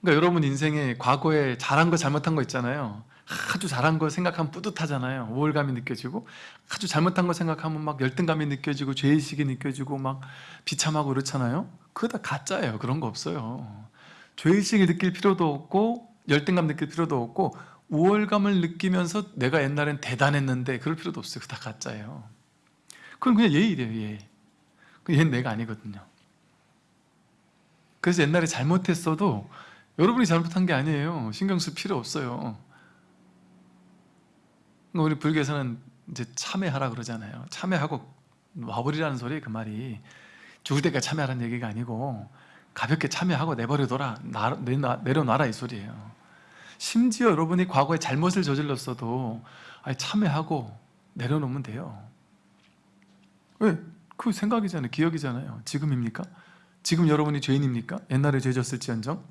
그러니까 여러분 인생에 과거에 잘한 거 잘못한 거 있잖아요. 아주 잘한 거 생각하면 뿌듯하잖아요. 우월감이 느껴지고 아주 잘못한 거 생각하면 막 열등감이 느껴지고 죄의식이 느껴지고 막 비참하고 그렇잖아요. 그거 다 가짜예요. 그런 거 없어요. 죄의식을 느낄 필요도 없고 열등감 느낄 필요도 없고 우월감을 느끼면서 내가 옛날엔 대단했는데 그럴 필요도 없어요. 그거 다 가짜예요. 그건 그냥 예의래요 예. 그 얘는 내가 아니거든요. 그래서 옛날에 잘못했어도 여러분이 잘못한 게 아니에요. 신경 쓸 필요 없어요. 그러니까 우리 불교에서는 이제 참회하라 그러잖아요. 참회하고 와버리라는 소리 그 말이. 죽을 때까지 참회하라는 얘기가 아니고 가볍게 참회하고 내버려둬라. 나- 내놔- 내려놔라 이 소리예요. 심지어 여러분이 과거에 잘못을 저질렀어도 참회하고 내려놓으면 돼요. 왜? 그 생각이잖아요. 기억이잖아요. 지금입니까? 지금 여러분이 죄인입니까? 옛날에 죄졌을지언정?